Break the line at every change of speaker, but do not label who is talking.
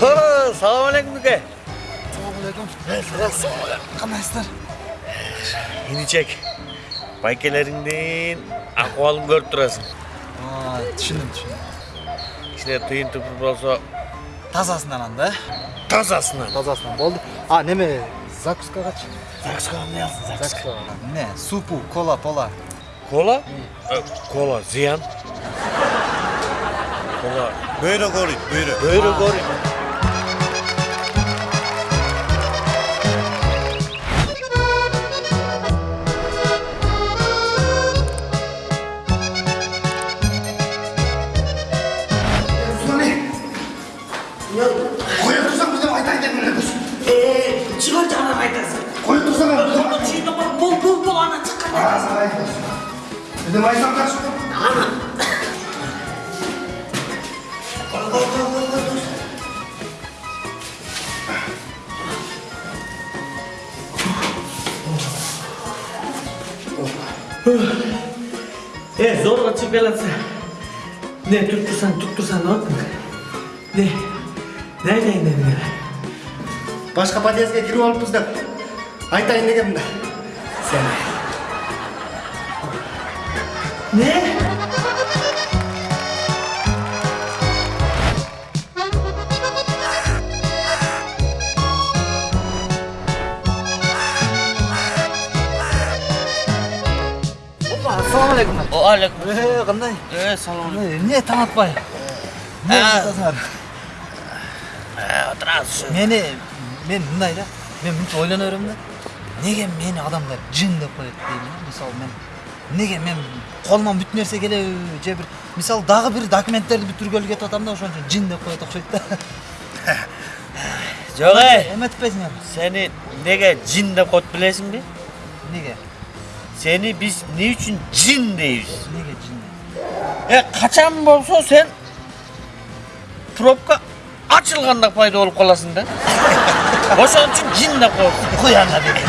салам алейкум дүке
Assalamualaikum. Qandaysizlar?
иничек байкелериңдин акыбалын көрүп турасың
Aa, tushundim, tushundim.
кичине тыйын тупур болсо
Тазасынан анда.
тазасынан
Тазасынан болды. А, неме закускагачы?
закускага эмне алсың закуска
Не, супу, кола, пола.
кола кола зыян кола
고역투성 무슨 왔다 이제 놀래고
에 직원자 하나 와 있다
고역투성은 무슨 왔다 이
제 뽕뽕뽕 하나 착한 아 사
과해 근데 많이 삼다 싶어
아 네, 너가 집에 갔 어. 네, 뚝뚝 산, 뚝뚝 산, 어? 네. айтайын дедім мен.
Башқа подъездге кіріп алыппыз деп. Айтайын дегенмін да. Сен.
Не?
Assalamualaikum.
алейкум Ee,
qanday?
э салам
алейкум Ne, taң атпай. Не жасасыңар?
Отырасыз Мені
мен мындай да. Мен мынча ойлана беремін да. Неге мені адамдар жын деп коет деймін. да. Мысалы мен неге мен колуман бүт нерсе келе же бир мисалы дагы бир документтерди бүтүргөлү кетип атам да ошон үчүн жин деп коет окшойт да.
жок эй
Эметпейсиңер?
сени неге жин деп коет билесиңби
Неге?
сени биз эмне үчүн жин дейбиз
Неге жин?
э качан болсо сен пробка ачылганда пайда болуп каласың да ошон үчүн жин деп коет
Куй анда бери.